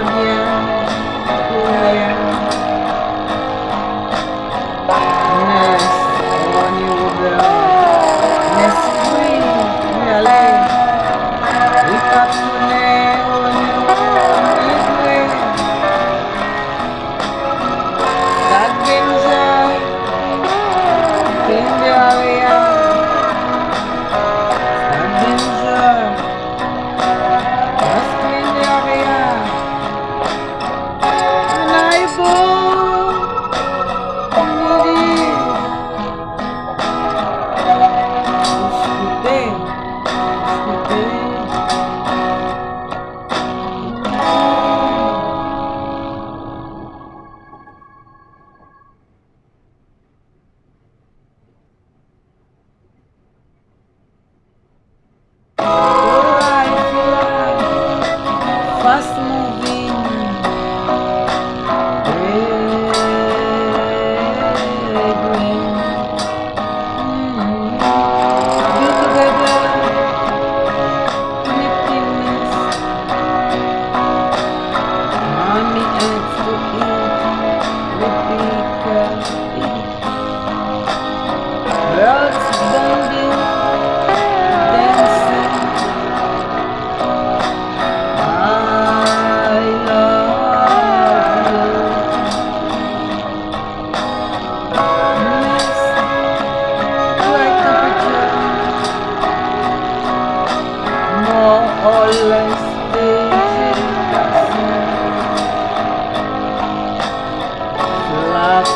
love you.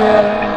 fruits